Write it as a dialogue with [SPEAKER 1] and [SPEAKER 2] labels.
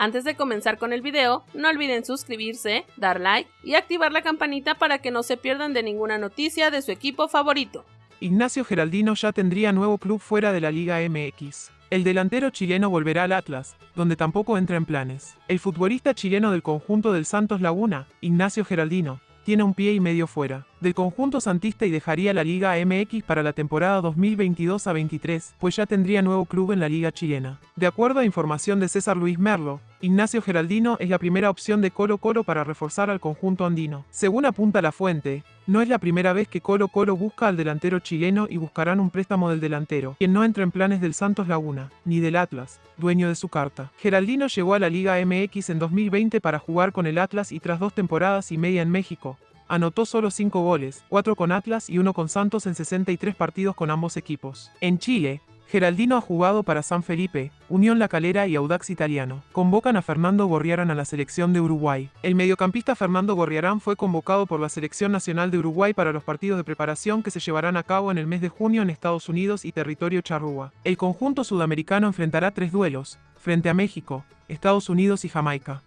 [SPEAKER 1] Antes de comenzar con el video, no olviden suscribirse, dar like y activar la campanita para que no se pierdan de ninguna noticia de su equipo favorito.
[SPEAKER 2] Ignacio Geraldino ya tendría nuevo club fuera de la Liga MX. El delantero chileno volverá al Atlas, donde tampoco entra en planes. El futbolista chileno del conjunto del Santos Laguna, Ignacio Geraldino, tiene un pie y medio fuera del conjunto santista y dejaría la Liga MX para la temporada 2022 a 23, pues ya tendría nuevo club en la Liga chilena. De acuerdo a información de César Luis Merlo, Ignacio Geraldino es la primera opción de Colo Colo para reforzar al conjunto andino. Según apunta la fuente, no es la primera vez que Colo Colo busca al delantero chileno y buscarán un préstamo del delantero, quien no entra en planes del Santos Laguna, ni del Atlas, dueño de su carta. Geraldino llegó a la Liga MX en 2020 para jugar con el Atlas y tras dos temporadas y media en México, anotó solo 5 goles, 4 con Atlas y 1 con Santos en 63 partidos con ambos equipos. En Chile, Geraldino ha jugado para San Felipe, Unión La Calera y Audax Italiano. Convocan a Fernando Gorriarán a la selección de Uruguay. El mediocampista Fernando Gorriarán fue convocado por la Selección Nacional de Uruguay para los partidos de preparación que se llevarán a cabo en el mes de junio en Estados Unidos y territorio charrúa. El conjunto sudamericano enfrentará tres duelos, frente a México, Estados Unidos y Jamaica.